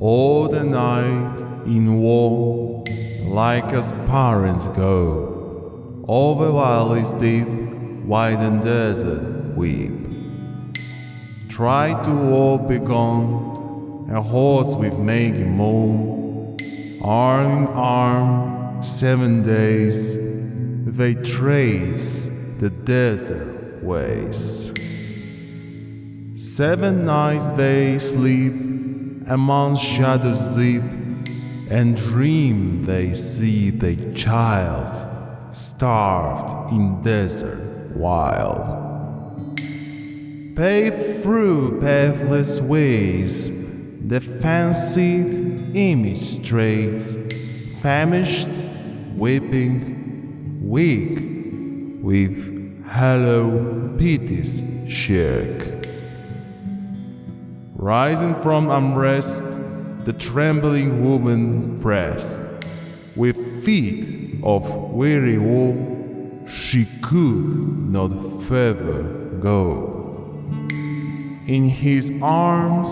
all the night in war, Lyca's parents go, over valleys deep, wide and desert weep. Try to all be gone, a hoarse with making moan, arm in arm, seven days, they trace the desert ways. Seven nights they sleep, among shadows deep, and dream they see their child starved in desert wild. Paved through pathless ways, the fancied image strays, famished, weeping, weak, with hollow pities shake. Rising from unrest, the trembling woman pressed. With feet of weary woe, she could not further go. In his arms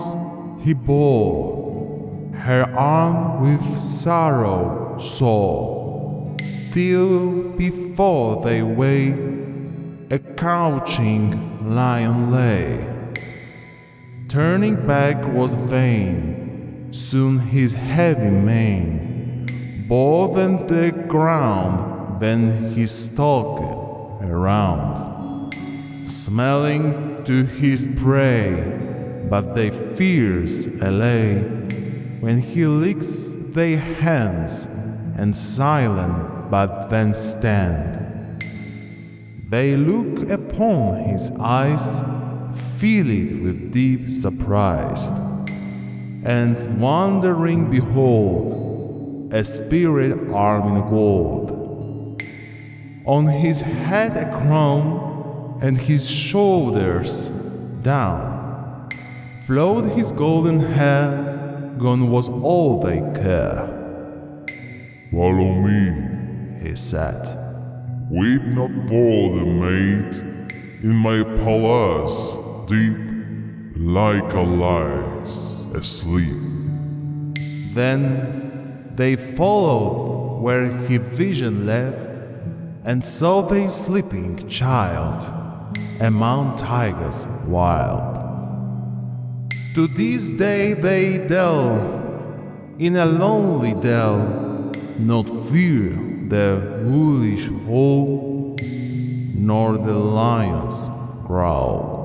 he bore her arm with sorrow sore, till before they way a couching lion lay. Turning back was vain. Soon his heavy mane bore them the ground, then he stalked around, smelling to his prey, but they fears allay when he licks their hands and silent but then stand. They look upon his eyes fill it with deep surprise, and wondering behold a spirit armed in gold. On his head a crown, and his shoulders down flowed his golden hair, gone was all they care. Follow me, he said. Weep not for the maid in my palace deep, Lyca lies asleep. Then they followed where his vision led, and saw the sleeping child among tigers wild. To this day they dwell in a lonely dell, not fear the wolfish hole, nor the lion's growl.